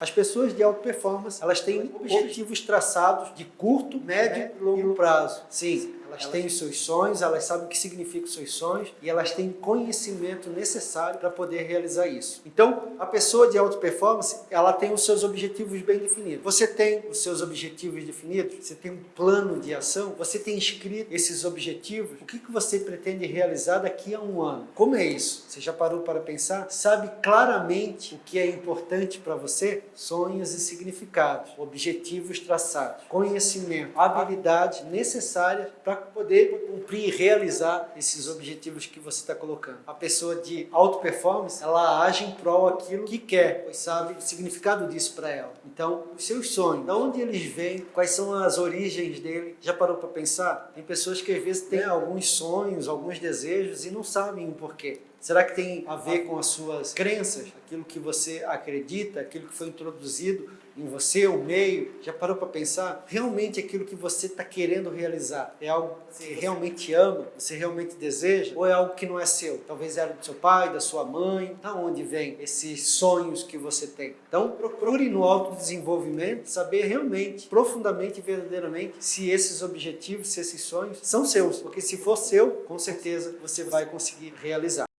As pessoas de alta performance, elas têm objetivos traçados de curto, médio e longo prazo. Sim, elas têm os seus sonhos, elas sabem o que significa os seus sonhos e elas têm conhecimento necessário para poder realizar isso. Então, a pessoa de alta performance, ela tem os seus objetivos bem definidos. Você tem os seus objetivos definidos? Você tem um plano de ação? Você tem escrito esses objetivos? O que, que você pretende realizar daqui a um ano? Como é isso? Você já parou para pensar? Sabe claramente o que é importante para você? Sonhos e significados, objetivos traçados, conhecimento, habilidades necessárias para poder cumprir e realizar esses objetivos que você está colocando. A pessoa de alta performance, ela age em prol aquilo que quer, pois sabe o significado disso para ela. Então, os seus sonhos, de onde eles vêm, quais são as origens dele, já parou para pensar? Tem pessoas que às vezes têm alguns sonhos, alguns desejos e não sabem o porquê. Será que tem a ver com as suas crenças, aquilo que você acredita, aquilo que foi introduzido em você, o meio? Já parou para pensar? Realmente aquilo que você está querendo realizar é algo que você realmente ama, você realmente deseja? Ou é algo que não é seu? Talvez era do seu pai, da sua mãe? Da onde vem esses sonhos que você tem? Então procure no autodesenvolvimento saber realmente, profundamente e verdadeiramente se esses objetivos, se esses sonhos são seus. Porque se for seu, com certeza você vai conseguir realizar.